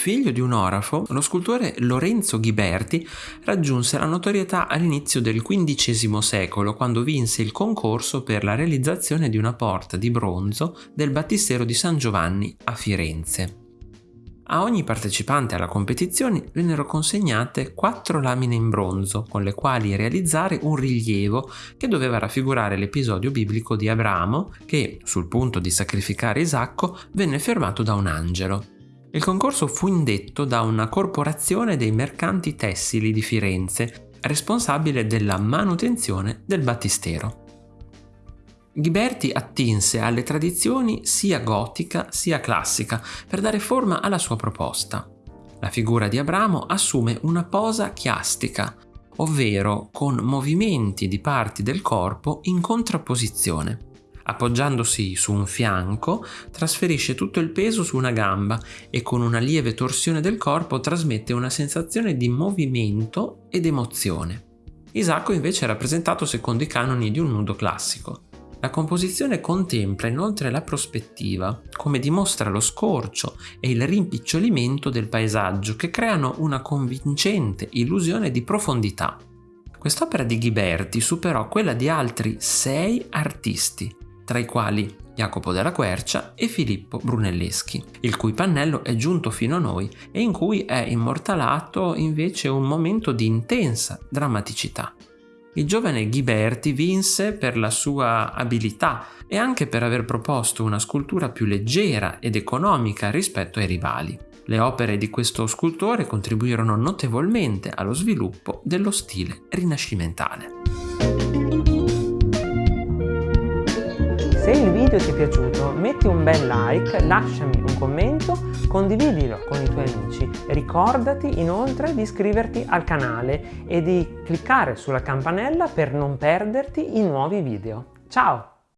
Figlio di un orafo, lo scultore Lorenzo Ghiberti raggiunse la notorietà all'inizio del XV secolo quando vinse il concorso per la realizzazione di una porta di bronzo del Battistero di San Giovanni a Firenze. A ogni partecipante alla competizione vennero consegnate quattro lamine in bronzo con le quali realizzare un rilievo che doveva raffigurare l'episodio biblico di Abramo che, sul punto di sacrificare Isacco, venne fermato da un angelo. Il concorso fu indetto da una corporazione dei mercanti tessili di Firenze, responsabile della manutenzione del battistero. Ghiberti attinse alle tradizioni sia gotica sia classica per dare forma alla sua proposta. La figura di Abramo assume una posa chiastica, ovvero con movimenti di parti del corpo in contrapposizione. Appoggiandosi su un fianco, trasferisce tutto il peso su una gamba e con una lieve torsione del corpo trasmette una sensazione di movimento ed emozione. Isacco invece è rappresentato secondo i canoni di un nudo classico. La composizione contempla inoltre la prospettiva, come dimostra lo scorcio e il rimpicciolimento del paesaggio che creano una convincente illusione di profondità. Quest'opera di Ghiberti superò quella di altri sei artisti, tra i quali Jacopo della Quercia e Filippo Brunelleschi, il cui pannello è giunto fino a noi e in cui è immortalato invece un momento di intensa drammaticità. Il giovane Ghiberti vinse per la sua abilità e anche per aver proposto una scultura più leggera ed economica rispetto ai rivali. Le opere di questo scultore contribuirono notevolmente allo sviluppo dello stile rinascimentale. Se il video ti è piaciuto metti un bel like, lasciami un commento, condividilo con i tuoi amici. Ricordati inoltre di iscriverti al canale e di cliccare sulla campanella per non perderti i nuovi video. Ciao!